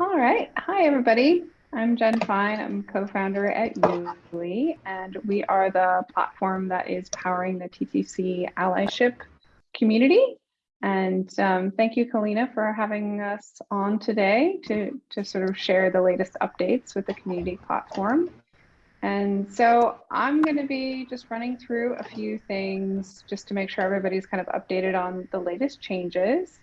All right. Hi, everybody. I'm Jen Fine. I'm co-founder at Yuli, and we are the platform that is powering the TTC allyship community. And um, thank you, Kalina, for having us on today to, to sort of share the latest updates with the community platform. And so I'm going to be just running through a few things just to make sure everybody's kind of updated on the latest changes.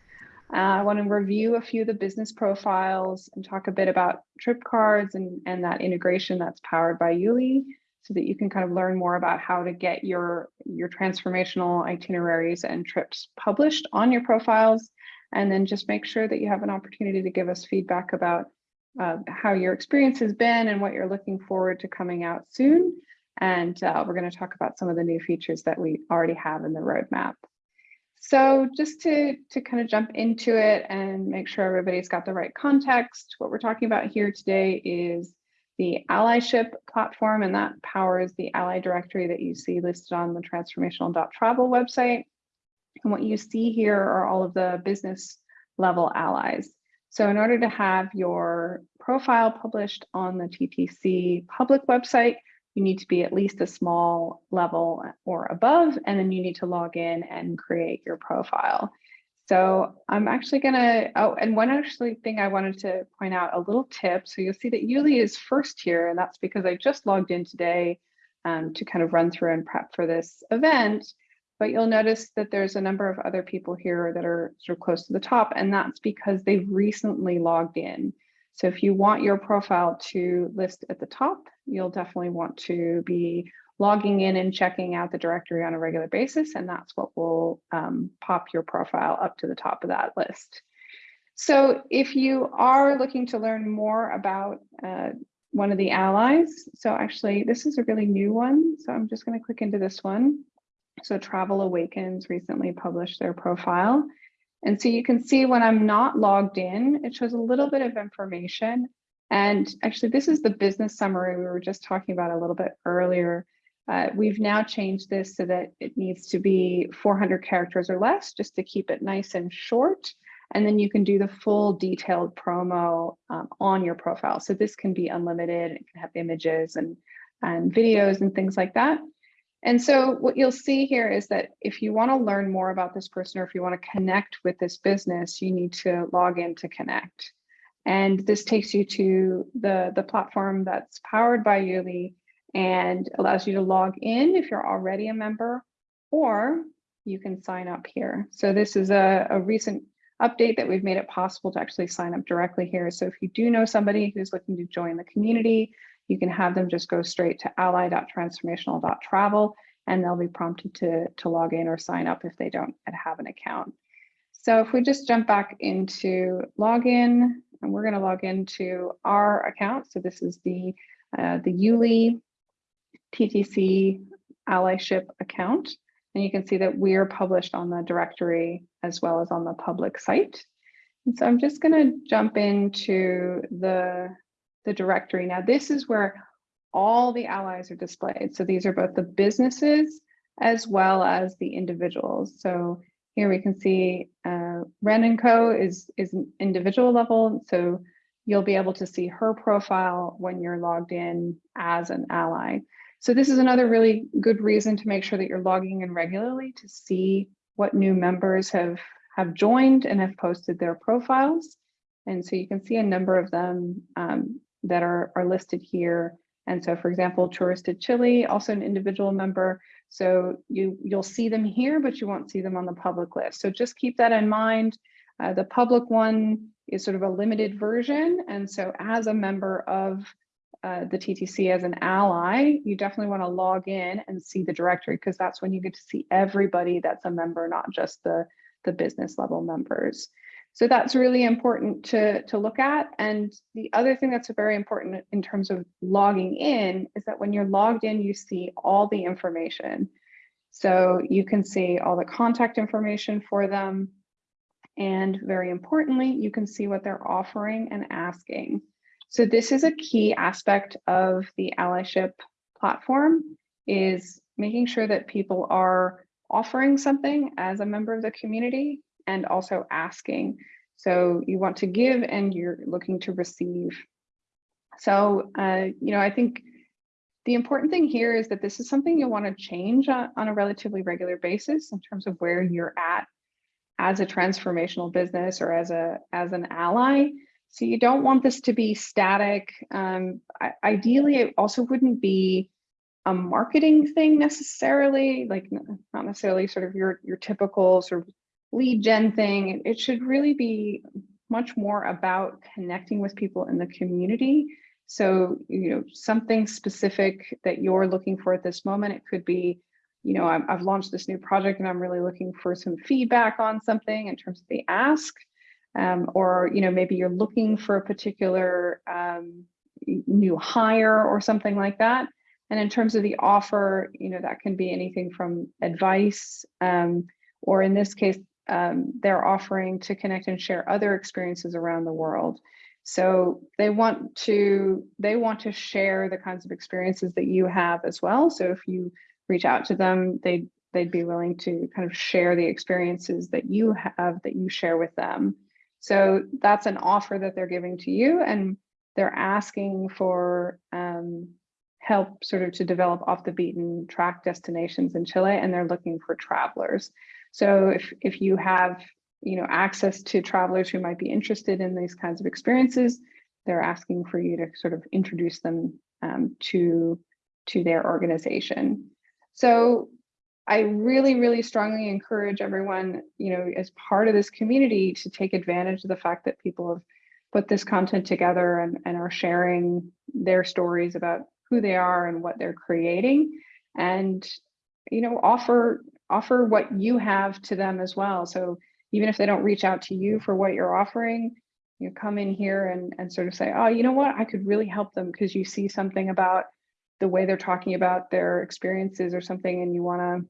Uh, I want to review a few of the business profiles and talk a bit about trip cards and, and that integration that's powered by Yuli so that you can kind of learn more about how to get your, your transformational itineraries and trips published on your profiles. And then just make sure that you have an opportunity to give us feedback about uh, how your experience has been and what you're looking forward to coming out soon. And uh, we're going to talk about some of the new features that we already have in the roadmap. So just to, to kind of jump into it and make sure everybody's got the right context, what we're talking about here today is the allyship platform, and that powers the ally directory that you see listed on the transformational.travel website. And what you see here are all of the business level allies. So in order to have your profile published on the TTC public website, you need to be at least a small level or above, and then you need to log in and create your profile. So I'm actually gonna, oh, and one actually thing I wanted to point out, a little tip. So you'll see that Yuli is first here, and that's because I just logged in today um, to kind of run through and prep for this event. But you'll notice that there's a number of other people here that are sort of close to the top, and that's because they've recently logged in. So if you want your profile to list at the top, you'll definitely want to be logging in and checking out the directory on a regular basis, and that's what will um, pop your profile up to the top of that list. So if you are looking to learn more about uh, one of the allies, so actually this is a really new one, so I'm just going to click into this one. So Travel Awakens recently published their profile. And so you can see when I'm not logged in, it shows a little bit of information. And actually, this is the business summary we were just talking about a little bit earlier. Uh, we've now changed this so that it needs to be 400 characters or less, just to keep it nice and short. And then you can do the full detailed promo um, on your profile. So this can be unlimited, it can have images and, and videos and things like that. And so what you'll see here is that if you want to learn more about this person or if you want to connect with this business, you need to log in to connect. And this takes you to the, the platform that's powered by Yuli and allows you to log in if you're already a member, or you can sign up here. So this is a, a recent update that we've made it possible to actually sign up directly here. So if you do know somebody who's looking to join the community, you can have them just go straight to ally.transformational.travel and they'll be prompted to, to log in or sign up if they don't have an account. So if we just jump back into login, and we're going to log into our account. So this is the uh, the Yuli TTC allyship account. And you can see that we're published on the directory as well as on the public site. And so I'm just going to jump into the the directory. Now this is where all the allies are displayed. So these are both the businesses as well as the individuals. So here we can see uh, Ren & Co is, is an individual level. So you'll be able to see her profile when you're logged in as an ally. So this is another really good reason to make sure that you're logging in regularly to see what new members have, have joined and have posted their profiles. And so you can see a number of them um, that are, are listed here. And so, for example, Touristed Chile, also an individual member. So you, you'll see them here, but you won't see them on the public list. So just keep that in mind. Uh, the public one is sort of a limited version. And so as a member of uh, the TTC as an ally, you definitely want to log in and see the directory because that's when you get to see everybody that's a member, not just the, the business level members. So that's really important to, to look at. And the other thing that's very important in terms of logging in is that when you're logged in, you see all the information. So you can see all the contact information for them. And very importantly, you can see what they're offering and asking. So this is a key aspect of the allyship platform is making sure that people are offering something as a member of the community and also asking. So you want to give and you're looking to receive. So, uh, you know, I think the important thing here is that this is something you'll want to change on, on a relatively regular basis in terms of where you're at as a transformational business or as a as an ally. So you don't want this to be static. Um, ideally, it also wouldn't be a marketing thing necessarily, like not necessarily sort of your your typical sort of lead gen thing. It should really be much more about connecting with people in the community so, you know, something specific that you're looking for at this moment, it could be, you know, i have launched this new project and I'm really looking for some feedback on something in terms of the ask. Um, or, you know, maybe you're looking for a particular um, new hire or something like that. And in terms of the offer, you know, that can be anything from advice, um, or in this case, um, they're offering to connect and share other experiences around the world. So they want to they want to share the kinds of experiences that you have as well. So if you reach out to them, they they'd be willing to kind of share the experiences that you have that you share with them. So that's an offer that they're giving to you, and they're asking for um, help sort of to develop off the beaten track destinations in Chile, and they're looking for travelers. So if if you have you know, access to travelers who might be interested in these kinds of experiences. They're asking for you to sort of introduce them um, to, to their organization. So I really, really strongly encourage everyone, you know, as part of this community to take advantage of the fact that people have put this content together and, and are sharing their stories about who they are and what they're creating and, you know, offer offer what you have to them as well. So even if they don't reach out to you for what you're offering, you come in here and, and sort of say, oh, you know what, I could really help them because you see something about the way they're talking about their experiences or something and you want to,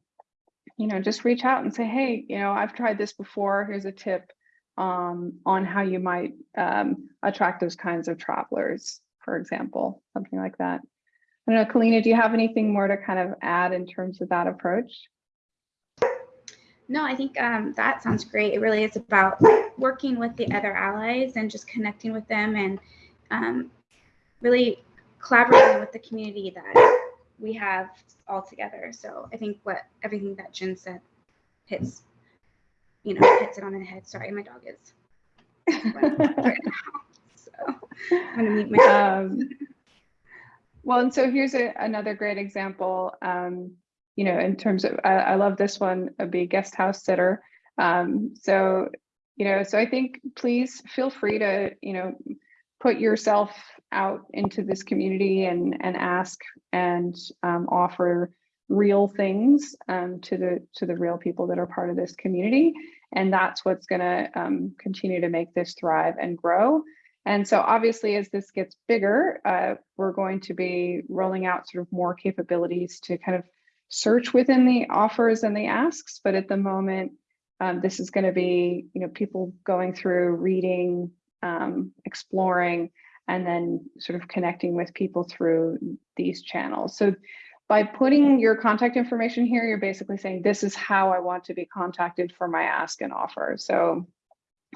you know, just reach out and say, hey, you know, I've tried this before. Here's a tip um, on how you might um, attract those kinds of travelers, for example, something like that. I don't know, Kalina, do you have anything more to kind of add in terms of that approach? No, I think um, that sounds great. It really is about working with the other allies and just connecting with them and um, really collaborating with the community that we have all together. So I think what everything that Jen said hits, you know, hits it on the head. Sorry, my dog is. so I'm gonna mute my. Um, well, and so here's a, another great example. Um, you know, in terms of, I, I love this one, a be guest house sitter. Um, so, you know, so I think please feel free to, you know, put yourself out into this community and and ask and um, offer real things um, to the to the real people that are part of this community and that's what's going to um, continue to make this thrive and grow and so obviously as this gets bigger uh, we're going to be rolling out sort of more capabilities to kind of search within the offers and the asks, but at the moment, um, this is going to be, you know, people going through, reading, um, exploring, and then sort of connecting with people through these channels. So by putting your contact information here, you're basically saying, this is how I want to be contacted for my ask and offer. So,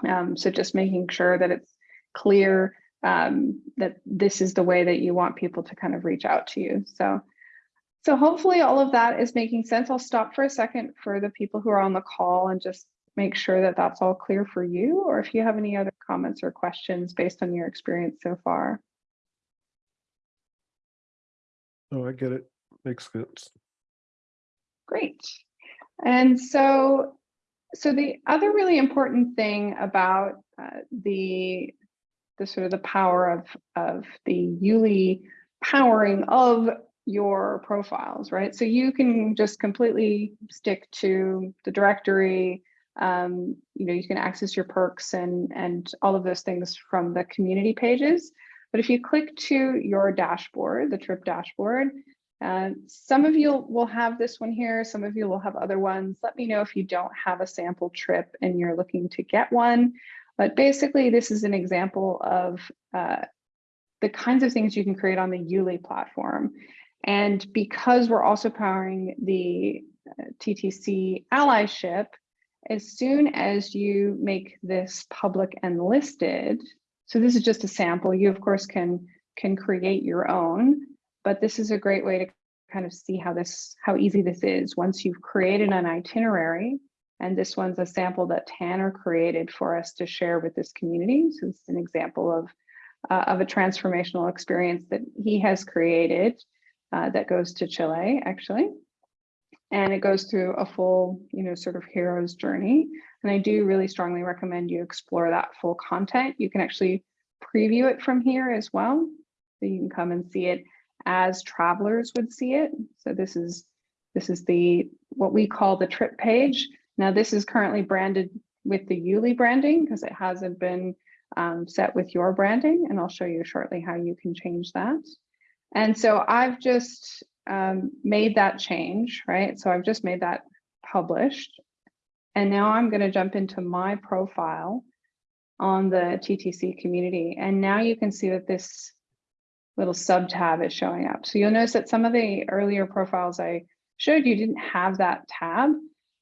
um, so just making sure that it's clear um, that this is the way that you want people to kind of reach out to you. So so hopefully all of that is making sense. I'll stop for a second for the people who are on the call and just make sure that that's all clear for you, or if you have any other comments or questions based on your experience so far. Oh, I get it. Makes sense. Great. And so, so the other really important thing about uh, the the sort of the power of of the Yuli powering of your profiles, right? So you can just completely stick to the directory. Um, you know, you can access your perks and, and all of those things from the community pages. But if you click to your dashboard, the trip dashboard, uh, some of you will have this one here, some of you will have other ones. Let me know if you don't have a sample trip and you're looking to get one. But basically, this is an example of uh, the kinds of things you can create on the Yuli platform. And because we're also powering the uh, TTC allyship, as soon as you make this public and listed, so this is just a sample, you of course can, can create your own, but this is a great way to kind of see how this, how easy this is. Once you've created an itinerary, and this one's a sample that Tanner created for us to share with this community. So it's an example of, uh, of a transformational experience that he has created uh, that goes to Chile, actually. And it goes through a full, you know, sort of hero's journey. And I do really strongly recommend you explore that full content. You can actually preview it from here as well. So you can come and see it as travelers would see it. So this is this is the what we call the trip page. Now this is currently branded with the Yuli branding because it hasn't been um, set with your branding and I'll show you shortly how you can change that. And so I've just um, made that change, right? So I've just made that published. And now I'm going to jump into my profile on the TTC community. And now you can see that this little sub tab is showing up. So you'll notice that some of the earlier profiles I showed you didn't have that tab.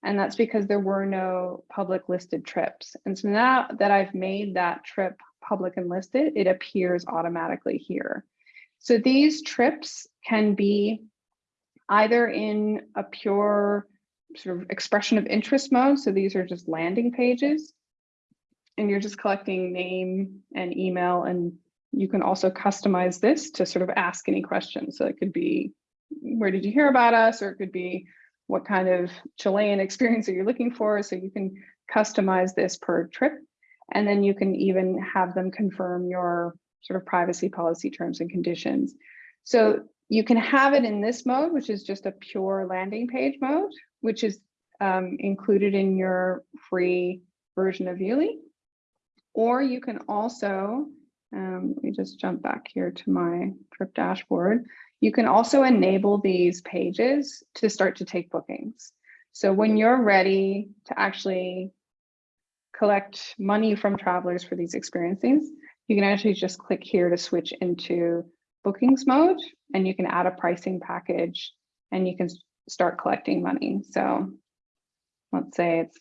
And that's because there were no public listed trips. And so now that I've made that trip public and listed, it appears automatically here. So these trips can be either in a pure sort of expression of interest mode. So these are just landing pages and you're just collecting name and email and you can also customize this to sort of ask any questions. So it could be, where did you hear about us? Or it could be, what kind of Chilean experience are you looking for? So you can customize this per trip. And then you can even have them confirm your sort of privacy policy terms and conditions. So you can have it in this mode, which is just a pure landing page mode, which is um, included in your free version of Yuli. Or you can also, um, let me just jump back here to my trip dashboard. You can also enable these pages to start to take bookings. So when you're ready to actually collect money from travelers for these experiences, you can actually just click here to switch into bookings mode and you can add a pricing package and you can start collecting money. So let's say it's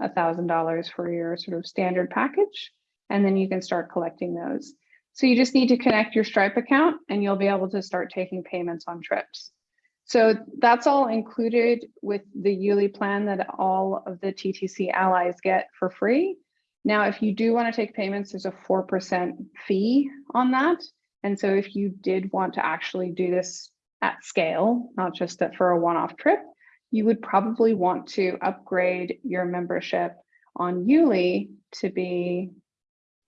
a thousand dollars for your sort of standard package, and then you can start collecting those. So you just need to connect your Stripe account and you'll be able to start taking payments on trips. So that's all included with the Yuli plan that all of the TTC allies get for free. Now, if you do want to take payments, there's a 4% fee on that. And so if you did want to actually do this at scale, not just that for a one-off trip, you would probably want to upgrade your membership on Yuli to be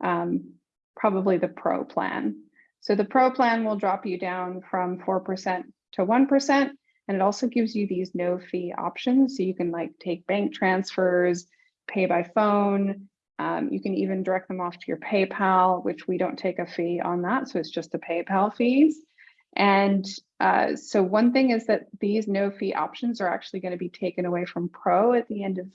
um, probably the pro plan. So the pro plan will drop you down from 4% to 1%. And it also gives you these no fee options. So you can like take bank transfers, pay by phone. Um, you can even direct them off to your PayPal, which we don't take a fee on that. So it's just the PayPal fees. And uh, so one thing is that these no fee options are actually going to be taken away from Pro at the end of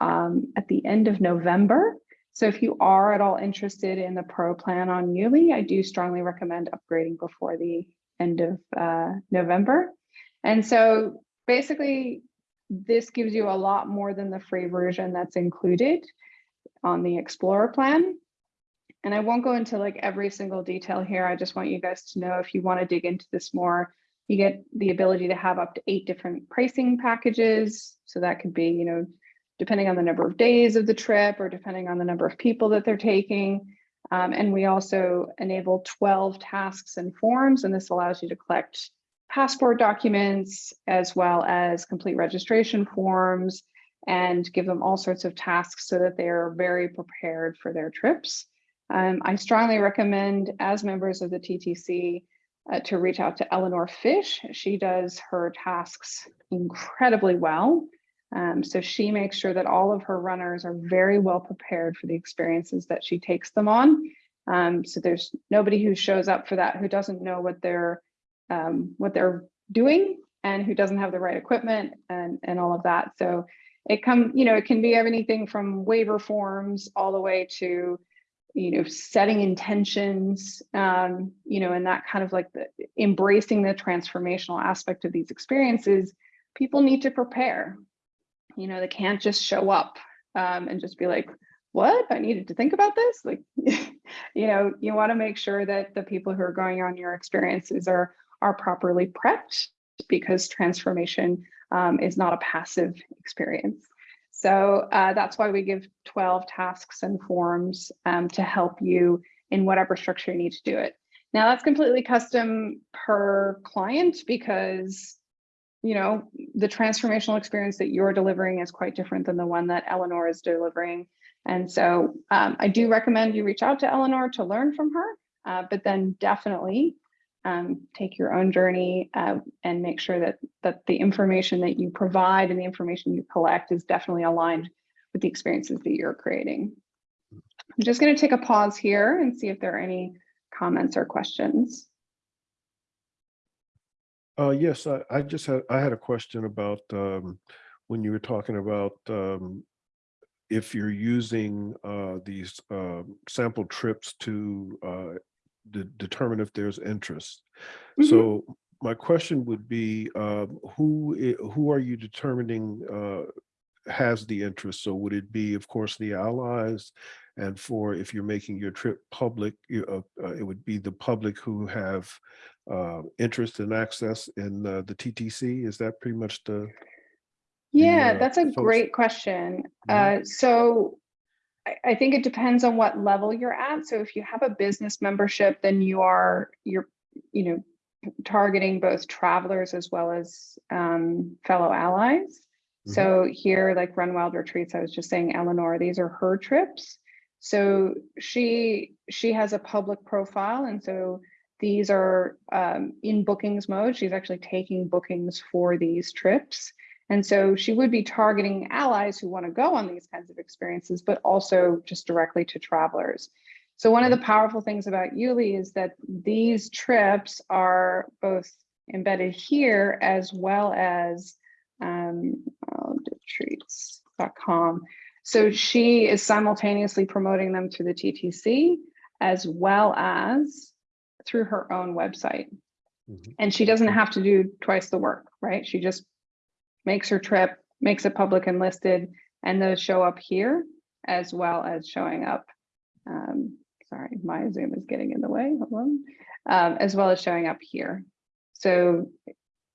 um, at the end of November. So if you are at all interested in the Pro plan on Yuli, I do strongly recommend upgrading before the end of uh, November. And so basically, this gives you a lot more than the free version that's included on the Explorer plan. And I won't go into like every single detail here. I just want you guys to know if you want to dig into this more, you get the ability to have up to eight different pricing packages. So that could be, you know, depending on the number of days of the trip or depending on the number of people that they're taking. Um, and we also enable 12 tasks and forms, and this allows you to collect passport documents as well as complete registration forms and give them all sorts of tasks so that they're very prepared for their trips. Um, I strongly recommend as members of the TTC uh, to reach out to Eleanor Fish. She does her tasks incredibly well. Um, so she makes sure that all of her runners are very well prepared for the experiences that she takes them on. Um, so there's nobody who shows up for that who doesn't know what they're um, what they're doing and who doesn't have the right equipment and and all of that. So it come you know it can be anything from waiver forms all the way to you know setting intentions um, you know and that kind of like the embracing the transformational aspect of these experiences people need to prepare you know, they can't just show up um, and just be like, what? I needed to think about this. Like, you know, you want to make sure that the people who are going on your experiences are are properly prepped because transformation um, is not a passive experience. So uh, that's why we give 12 tasks and forms um, to help you in whatever structure you need to do it. Now that's completely custom per client because you know, the transformational experience that you're delivering is quite different than the one that Eleanor is delivering. And so um, I do recommend you reach out to Eleanor to learn from her, uh, but then definitely um, take your own journey uh, and make sure that, that the information that you provide and the information you collect is definitely aligned with the experiences that you're creating. I'm just going to take a pause here and see if there are any comments or questions. Uh, yes, I, I just had, I had a question about, um, when you were talking about, um, if you're using, uh, these, uh, sample trips to, uh, de- determine if there's interest. Mhm. So my question would be, um, who, who are you determining, uh, has the interest? So would it be, of course, the allies? And for, if you're making your trip public, you, uh, uh, it would be the public who have, uh, interest and access in, uh, the TTC? Is that pretty much the, Yeah, uh, that's a folks- great question. Mhm. Uh, so I, think it depends on what level you're at. So if you have a business membership, then you are, you're, you know, targeting both travelers as well as um, fellow allies. Mhm. So here, like Run Wild Retreats, I was just saying, Eleanor, these are her trips. So she she has a public profile, and so these are um, in bookings mode. She's actually taking bookings for these trips. And so she would be targeting allies who want to go on these kinds of experiences, but also just directly to travelers. So one of the powerful things about Yuli is that these trips are both embedded here as well as um, wildtreats.com. So she is simultaneously promoting them through the TTC as well as through her own website. Mhm. And she doesn't have to do twice the work, right? She just makes her trip, makes it public and listed, and those show up here as well as showing up. Um, sorry, my Zoom is getting in the way. Hold on. Um, as well as showing up here. So I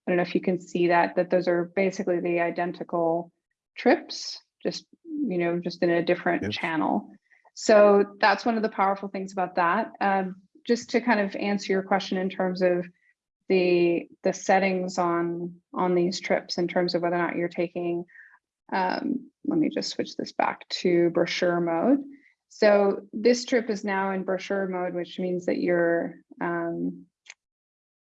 don't know if you can see that, that those are basically the identical trips, just, you know, just in a different Yes. channel. So that's one of the powerful things about that. Um, just to kind of answer your question in terms of the the settings on on these trips in terms of whether or not you're taking um, let me just switch this back to brochure mode. So this trip is now in brochure mode, which means that you're um,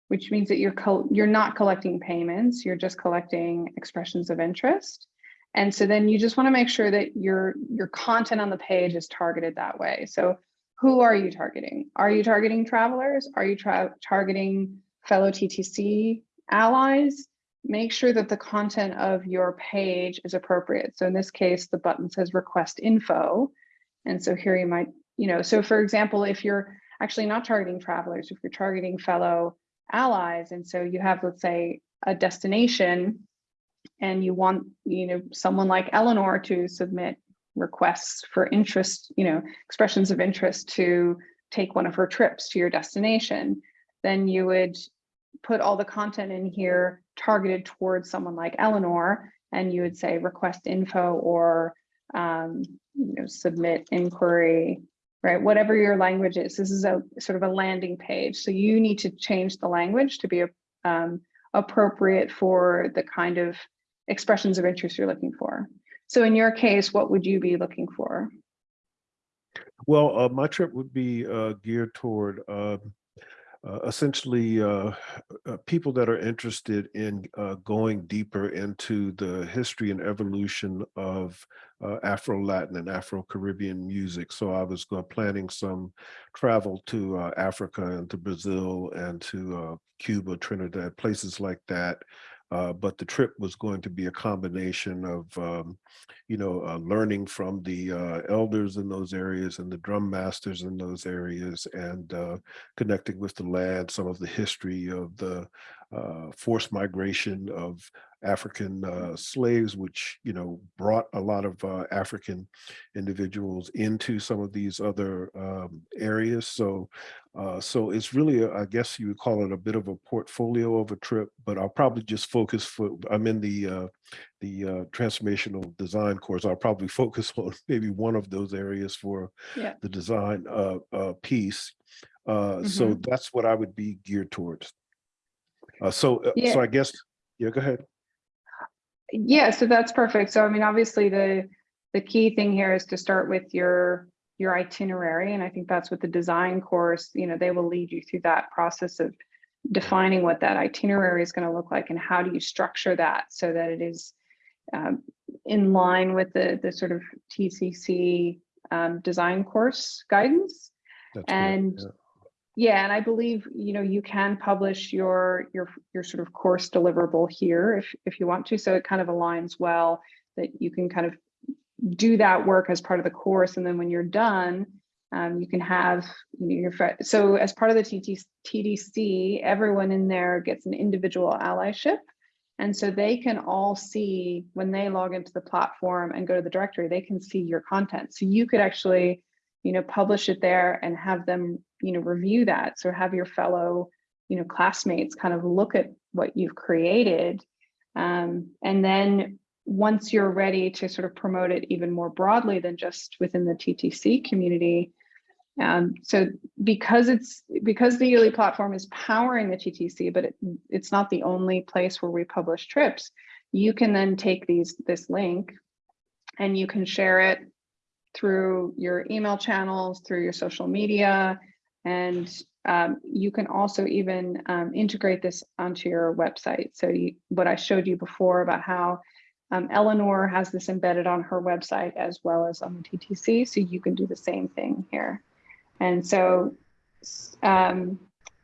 which means that you're you're not collecting payments, you're just collecting expressions of interest. And so then you just want to make sure that your your content on the page is targeted that way. So who are you targeting? Are you targeting travelers? Are you tra- targeting fellow TTC allies? Make sure that the content of your page is appropriate. So in this case, the button says request info. And so here you might, you know, so for example, if you're actually not targeting travelers, if you're targeting fellow allies, and so you have, let's say, a destination and you want, you know, someone like Eleanor to submit requests for interest, you know, expressions of interest to take one of her trips to your destination, then you would put all the content in here targeted towards someone like Eleanor, and you would say request info or um, you know, submit inquiry, right? Whatever your language is, this is a sort of a landing page. So you need to change the language to be um, appropriate for the kind of expressions of interest you're looking for. So in your case, what would you be looking for? Well, uh, my trip would be uh, geared toward uh, uh, essentially uh, uh, people that are interested in uh, going deeper into the history and evolution of uh, Afro-Latin and Afro-Caribbean music. So I was planning some travel to Africa and to Brazil and to Cuba, Trinidad, places like that. Uh, but the trip was going to be a combination of, um, you know, uh, learning from the uh, elders in those areas and the drum masters in those areas and uh, connecting with the land, some of the history of the uh, forced migration of African uh, slaves, which you know brought a lot of uh, African individuals into some of these other um, areas. So, uh, so it's really, a, I guess you would call it a bit of a portfolio of a trip. But I'll probably just focus for. I'm in the uh, the uh, transformational design course. I'll probably focus on maybe one of those areas for Yeah. the design uh, uh, piece. Uh, So that's what I would be geared towards. Uh, so, uh, Yeah. so I guess, yeah, go ahead. Yeah, so that's perfect. So I mean, obviously the the key thing here is to start with your your itinerary. And I think that's what the design course, you know, they will lead you through that process of defining what that itinerary is going to look like and how do you structure that so that it is um, in line with the the sort of TTC um, design course guidance. That's And yeah. Yeah, and I believe, you know, you can publish your your your sort of course deliverable here if if you want to. So it kind of aligns well that you can kind of do that work as part of the course. And then when you're done, um, you can have you know, your so as part of the TDC, everyone in there gets an individual allyship. And so they can all see when they log into the platform and go to the directory, they can see your content. So you could actually, you know, publish it there and have them, you know, review that. So have your fellow, you know, classmates kind of look at what you've created. Um, and then once you're ready to sort of promote it even more broadly than just within the TTC community, um, so because it's because the Yuli platform is powering the TTC, but it, it's not the only place where we publish trips, you can then take these this link and you can share it through your email channels, through your social media, and um, you can also even um, integrate this onto your website. So you, what I showed you before about how um, Eleanor has this embedded on her website as well as on the TTC, so you can do the same thing here. And so um,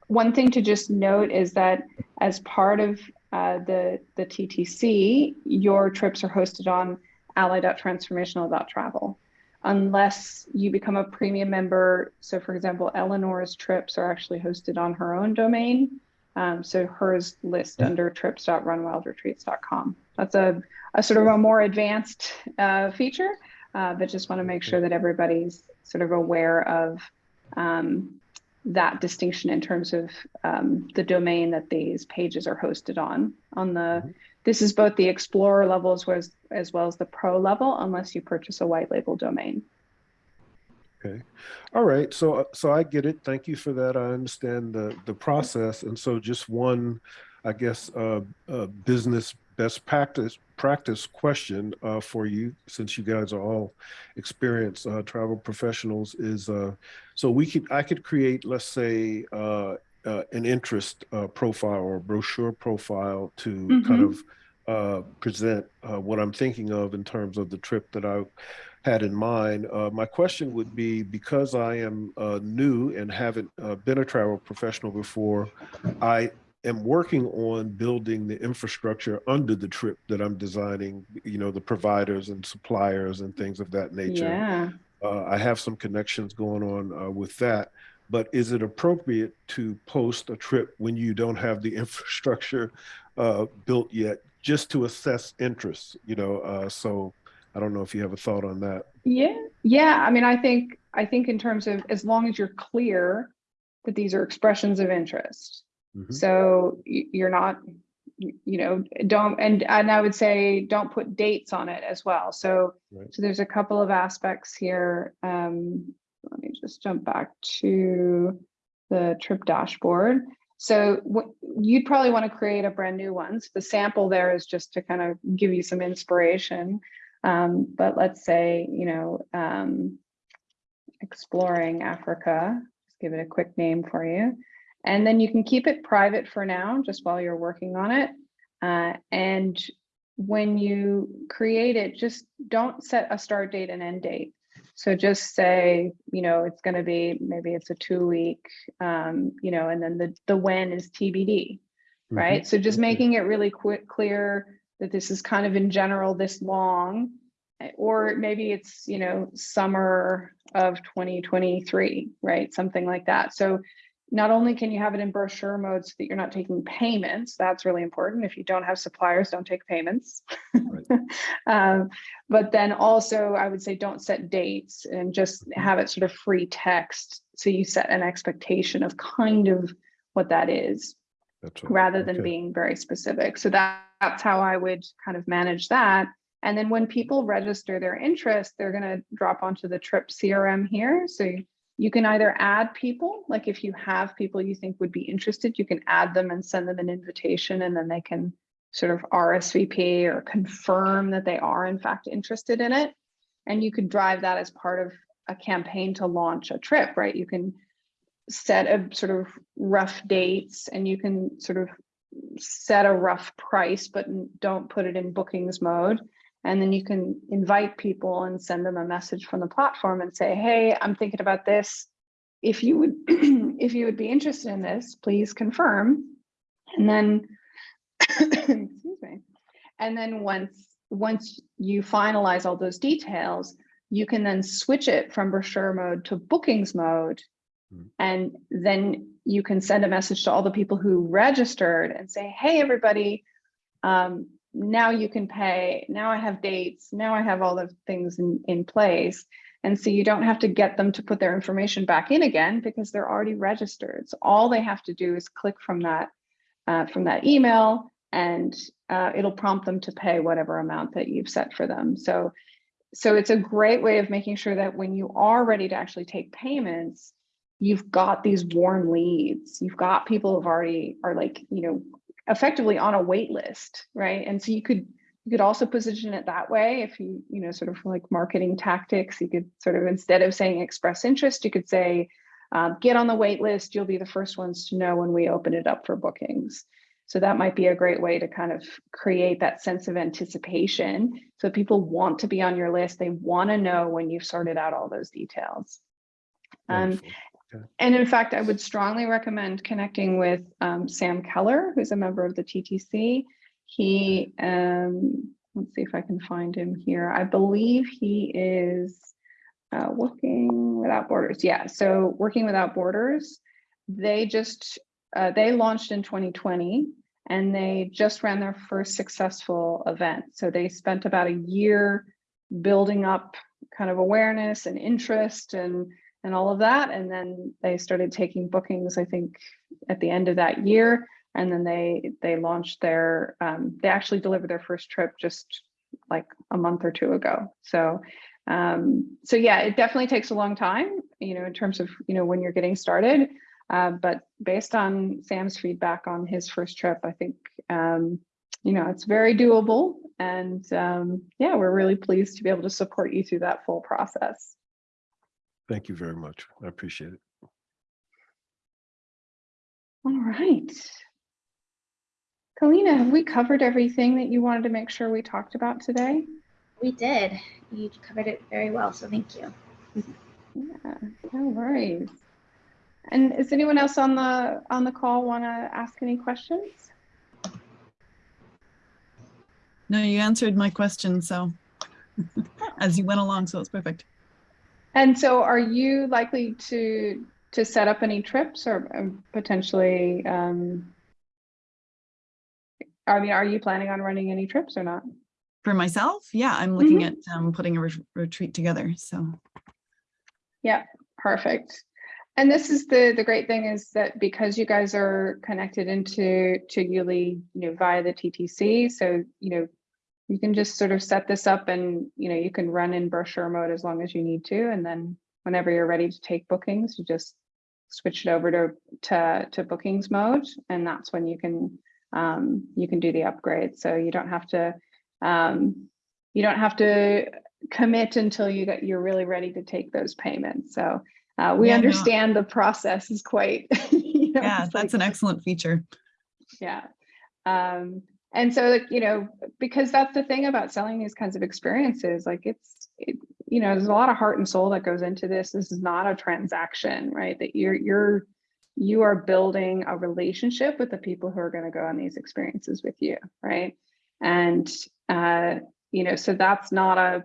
one thing to just note is that as part of uh, the, the TTC, your trips are hosted on ally.transformational.travel. Unless you become a premium member, so for example, Eleanor's trips are actually hosted on her own domain. Um, so hers list under trips.runwildretreats.com. That's a, a sort of a more advanced uh, feature, uh, but just want to make sure that everybody's sort of aware of um, that distinction in terms of um, the domain that these pages are hosted on. On the Mhm. This is both the Explorer level as well as, as well as the Pro level, unless you purchase a white label domain. Okay. All right. So, uh, so I get it. Thank you for that. I understand the, the process. And so just one, I guess, uh, uh, business best practice practice question uh, for you, since you guys are all experienced uh, travel professionals is, uh, so we could, I could create, let's say, uh, uh, an interest uh, profile or brochure profile to kind Mhm. of uh, present uh, what I'm thinking of in terms of the trip that I had in mind. Uh, my question would be because I am uh, new and haven't uh, been a travel professional before, I am working on building the infrastructure under the trip that I'm designing, you know, the providers and suppliers and things of that nature. Yeah. Uh, I have some connections going on uh, with that. But is it appropriate to post a trip when you don't have the infrastructure uh, built yet, just to assess interest? You know, uh, so I don't know if you have a thought on that. Yeah, yeah. I mean, I think I think in terms of as long as you're clear that these are expressions of interest. Mhm. So you're not, you know, don't and and I would say don't put dates on it as well. So Right. so there's a couple of aspects here. Um, let me just jump back to the trip dashboard. So you'd probably want to create a brand new one. So the sample there is just to kind of give you some inspiration. Um, but let's say, you know, um, exploring Africa, just give it a quick name for you. And then you can keep it private for now, just while you're working on it. Uh, and when you create it, just don't set a start date and end date. So just say, you know, it's going to be, maybe it's a two week, um, you know, and then the, the when is TBD, right? So just making it really quick, clear that this is kind of in general this long, eh, or maybe it's, you know, summer of 2023, right? Something like that. So not only can you have it in brochure mode so that you're not taking payments, that's really important. If you don't have suppliers, don't take payments. um, but then also, I would say don't set dates and just have it sort of free text. So you set an expectation of kind of what that is right. rather than Okay. being very specific. So that, that's how I would kind of manage that. And then when people register their interest, they're going to drop onto the trip CRM here. So you- you can either add people, like if you have people you think would be interested, you can add them and send them an invitation and then they can sort of RSVP or confirm that they are in fact interested in it. And you could drive that as part of a campaign to launch a trip, right? You can set a sort of rough dates and you can sort of set a rough price, but don't put it in bookings mode. And then you can invite people and send them a message from the platform and say, hey, I'm thinking about this. If you would, if you would be interested in this, please confirm. And then, excuse me. And then once, once you finalize all those details, you can then switch it from brochure mode to bookings mode. Hmm. And then you can send a message to all the people who registered and say, hey, everybody, um, now you can pay. Now I have dates. Now I have all the things in, in place. And so you don't have to get them to put their information back in again because they're already registered. So all they have to do is click from that uh, from that email and uh, it'll prompt them to pay whatever amount that you've set for them. So, so it's a great way of making sure that when you are ready to actually take payments, you've got these warm leads. You've got people who've already are like, you know, effectively on a wait list, right? And so you could you could also position it that way if you, you know, sort of like marketing tactics, you could sort of instead of saying express interest, you could say, um, get on the wait list. You'll be the first ones to know when we open it up for bookings. So that might be a great way to kind of create that sense of anticipation. So people want to be on your list. They want to know when you've sorted out all those details. Um, And in fact, I would strongly recommend connecting with um, Sam Keller, who's a member of the TTC. He, um, let's see if I can find him here. I believe he is uh, Working Without Borders. Yeah, so Working Without Borders, they just, uh, they launched in 2020 and they just ran their first successful event. So they spent about a year building up kind of awareness and interest and and all of that. And then they started taking bookings, I think, at the end of that year. And then they they launched their um, they actually delivered their first trip just like a month or two ago. So um, so yeah, it definitely takes a long time, you know, in terms of you know when you're getting started. Uh, but based on Sam's feedback on his first trip, I think um, you know it's very doable. And um, yeah, we're really pleased to be able to support you through that full process. Thank you very much. I appreciate it. All right. Kalina, have we covered everything that you wanted to make sure we talked about today? We did. You covered it very well, so thank you. Yeah, no worries. And is anyone else on the on the call want to ask any questions? No, you answered my question, so as you went along, so it's perfect. And so are you likely to to set up any trips or um, potentially um I mean, are you planning on running any trips or not? For myself, yeah, I'm looking at um, putting a ret- retreat together. So Yeah, perfect. And this is the the great thing is that because you guys are connected into to Yuli, you know, via the TTC, so you know, you can just sort of set this up and you know you can run in brochure mode as long as you need to, and then whenever you're ready to take bookings, you just switch it over to to to bookings mode, and that's when you can um, you can do the upgrade. So you don't have to um, you don't have to commit until you get you're really ready to take those payments. So uh, we Yeah, no. understand the process is quite. you know, yeah, that's like- an excellent feature. yeah. Um, and so, like, you know, because that's the thing about selling these kinds of experiences, like it's, it, you know, there's a lot of heart and soul that goes into this. This is not a transaction, right? That you're, you're, you are building a relationship with the people who are going to go on these experiences with you, right? And, uh, you know, so that's not a,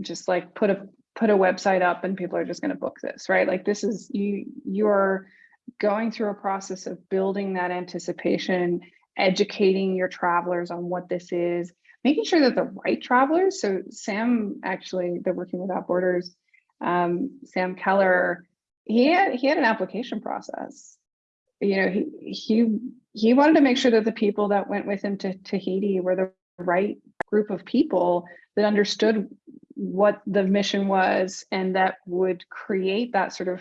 just like put a, put a website up and people are just going to book this, right? Like this is, you, you're going through a process of building that anticipation, educating your travelers on what this is, making sure that the right travelers. So Sam, actually, they're working without borders. Um, Sam Keller, he had he had an application process. You know, he he he wanted to make sure that the people that went with him to Tahiti were the right group of people that understood what the mission was and that would create that sort of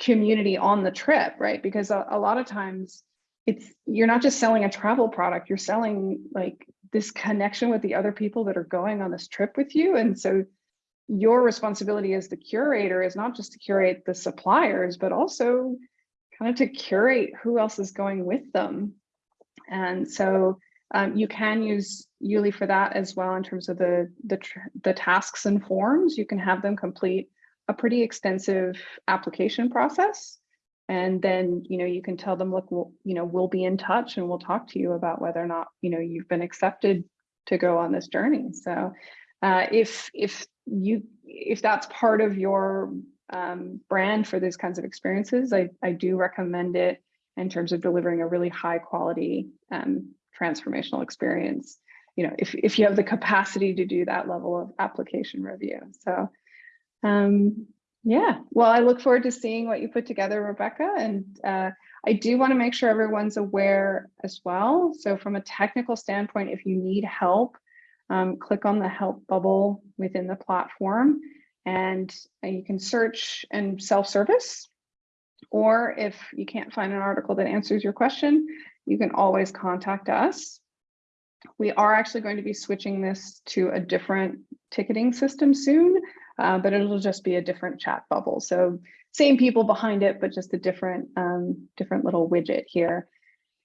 community on the trip, right? Because a, a lot of times it's you're not just selling a travel product, you're selling like this connection with the other people that are going on this trip with you. And so your responsibility as the curator is not just to curate the suppliers, but also kind of to curate who else is going with them. And so um, you can use Yuli for that as well in terms of the, the, the tasks and forms. You can have them complete a pretty extensive application process. And then, you know, you can tell them, look, we'll, you know, we'll be in touch and we'll talk to you about whether or not, you know, you've been accepted to go on this journey. So uh, if, if you, if that's part of your um, brand for these kinds of experiences, I, I do recommend it in terms of delivering a really high quality um, transformational experience. You know, if, if you have the capacity to do that level of application review. So um, yeah, well, I look forward to seeing what you put together, Rebecca. And uh, I do want to make sure everyone's aware as well. So from a technical standpoint, if you need help, um, click on the help bubble within the platform and you can search and self-service. Or if you can't find an article that answers your question, you can always contact us. We are actually going to be switching this to a different ticketing system soon uh, but it'll just be a different chat bubble. So same people behind it, but just a different, um, different little widget here.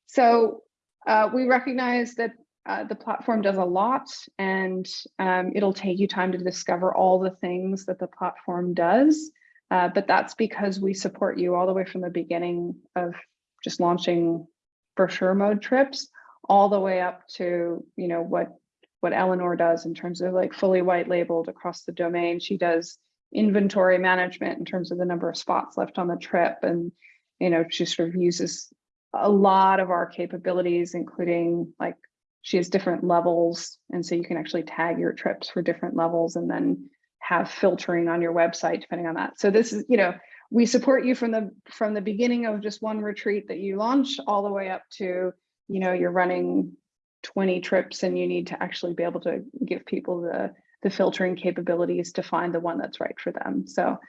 So uh, we recognize that uh, the platform does a lot and um, it'll take you time to discover all the things that the platform does. Uh, but that's because we support you all the way from the beginning of just launching brochure mode trips all the way up to, you know, what what Eleanor does in terms of like fully white labeled across the domain. She does inventory management in terms of the number of spots left on the trip. And, you know, she sort of uses a lot of our capabilities, including like she has different levels. And so you can actually tag your trips for different levels and then have filtering on your website depending on that. So this is, you know, we support you from the from the beginning of just one retreat that you launch all the way up to, you know, you're running 20 trips and you need to actually be able to give people the, the filtering capabilities to find the one that's right for them. So,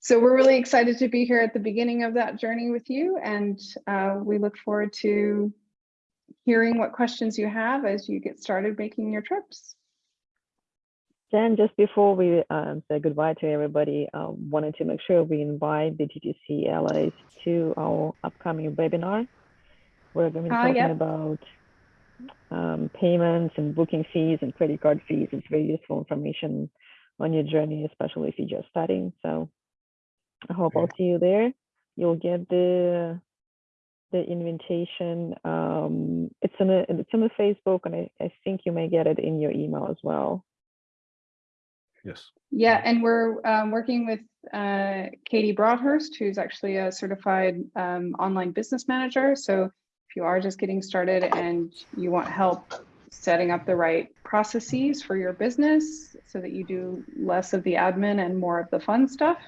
so we're really excited to be here at the beginning of that journey with you. And uh, we look forward to hearing what questions you have as you get started making your trips. Jen, just before we um, say goodbye to everybody, um, wanted to make sure we invite the TTC allies to our upcoming webinar. We're going to be uh, talking about um, payments and booking fees and credit card fees. It's very useful information on your journey, especially if you're just starting. So I hope I'll see you there. You'll get the the invitation. Um, it's in a, it's in the Facebook, and I, I think you may get it in your email as well. Yes. Yeah, and we're um, working with uh, Katie Broadhurst, who's actually a certified um, online business manager. So if you are just getting started and you want help setting up the right processes for your business so that you do less of the admin and more of the fun stuff,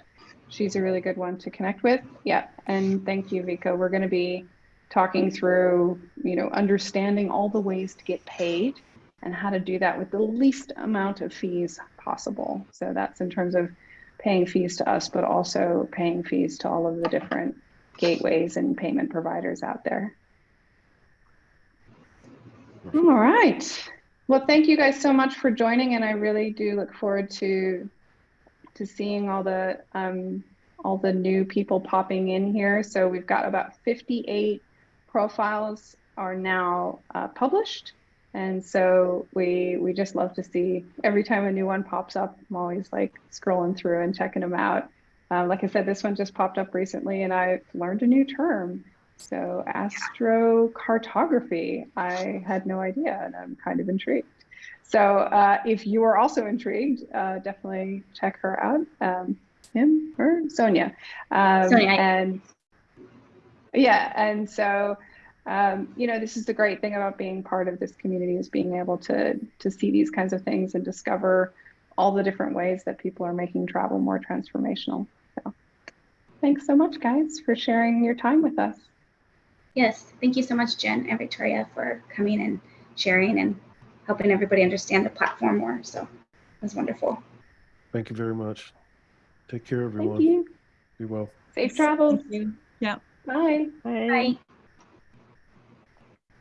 she's a really good one to connect with. Yeah, and thank you, Vika. We're going to be talking through, you know, understanding all the ways to get paid and how to do that with the least amount of fees possible. So that's in terms of paying fees to us, but also paying fees to all of the different gateways and payment providers out there. All right. Well, thank you guys so much for joining, and I really do look forward to to seeing all the um, all the new people popping in here. So we've got about 58 profiles are now uh, published, and so we we just love to see every time a new one pops up. I'm always like scrolling through and checking them out. Uh, like I said, this one just popped up recently, and I've learned a new term. So astrocartography, I had no idea and I'm kind of intrigued. So uh, if you are also intrigued, uh, definitely check her out, um, him, her, Sonia. Um, Sonia. And yeah and so um, you know this is the great thing about being part of this community is being able to to see these kinds of things and discover all the different ways that people are making travel more transformational so thanks so much guys for sharing your time with us Yes, thank you so much, Jen and Victoria, for coming and sharing and helping everybody understand the platform more. So it was wonderful. Thank you very much. Take care, everyone. thank everyone. you Be well. safe travels Yeah. bye Bye. Bye.